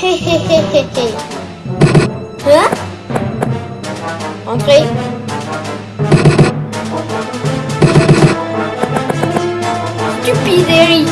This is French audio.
Hehehehe. Hein Entrez. Stupide